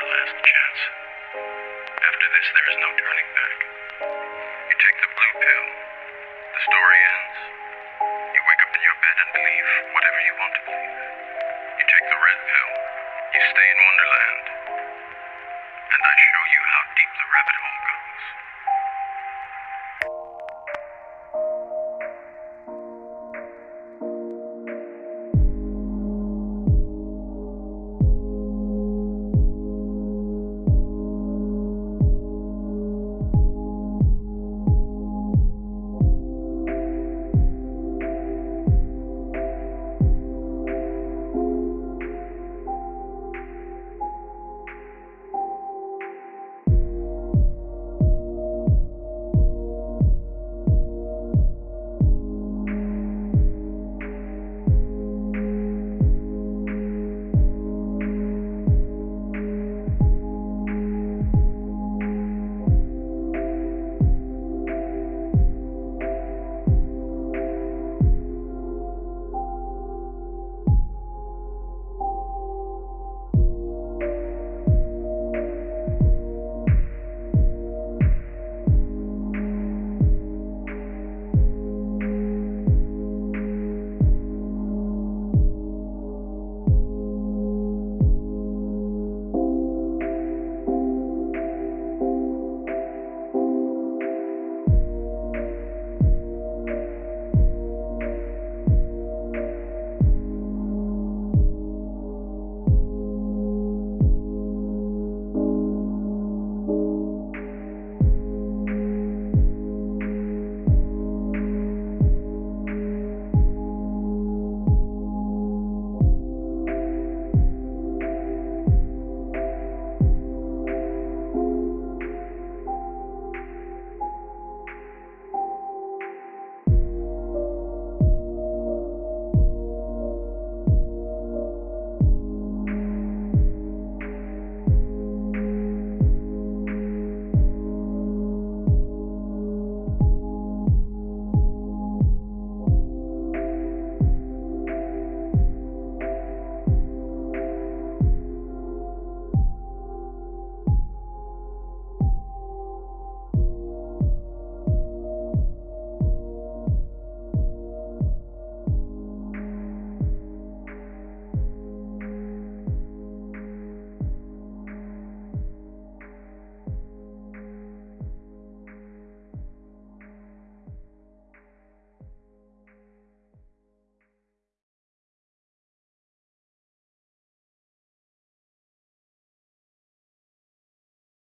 our last chance. After this, there is no turning back. You take the blue pill, the story ends. You wake up in your bed and believe whatever you want to believe. You take the red pill, you stay in Wonderland, and I show you how deep the rabbit hole goes.